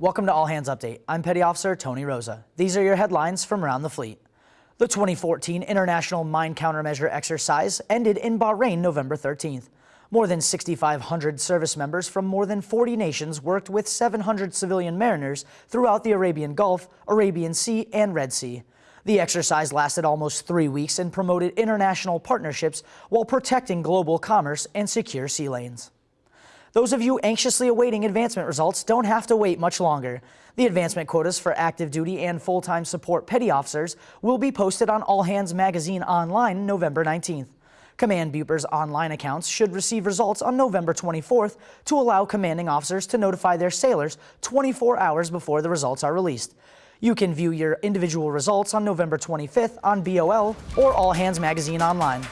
Welcome to All Hands Update. I'm Petty Officer Tony Rosa. These are your headlines from around the fleet. The 2014 International Mine Countermeasure Exercise ended in Bahrain November 13th. More than 6,500 service members from more than 40 nations worked with 700 civilian mariners throughout the Arabian Gulf, Arabian Sea, and Red Sea. The exercise lasted almost three weeks and promoted international partnerships while protecting global commerce and secure sea lanes. Those of you anxiously awaiting advancement results don't have to wait much longer. The advancement quotas for active duty and full-time support petty officers will be posted on All Hands Magazine online November 19th. Command BUPERS online accounts should receive results on November 24th to allow commanding officers to notify their sailors 24 hours before the results are released. You can view your individual results on November 25th on BOL or All Hands Magazine online.